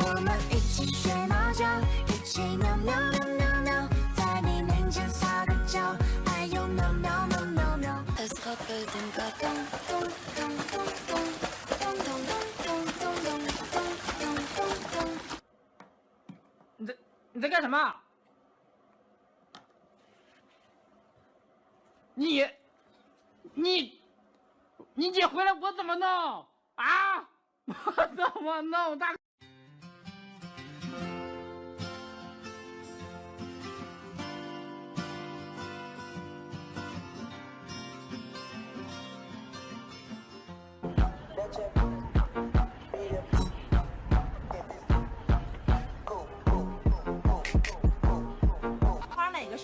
我们一起学猫叫，一起喵喵喵喵喵，在你面前撒个娇，还有喵喵喵喵喵。你在干什么？你你你姐回来我怎么弄啊？我怎么弄？大花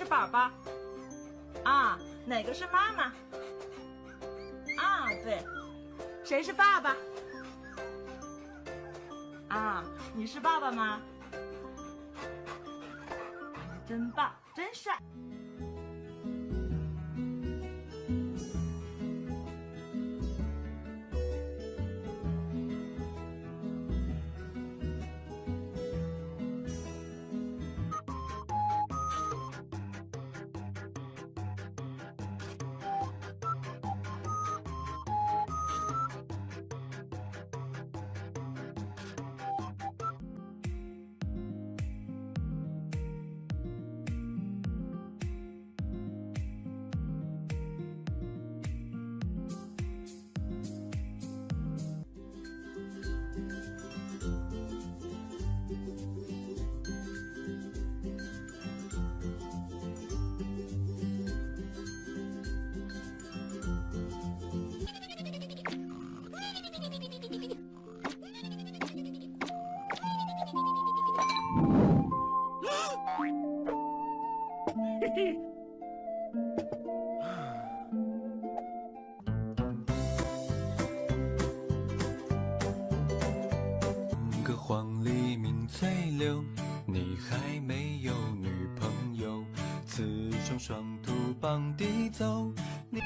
宝宝？啊，哪个是妈妈？啊，对，谁是爸爸？啊，你是爸爸吗？真棒，真帅。个黄鹂鸣翠柳，你还没有女朋友。雌雄双兔傍地走，你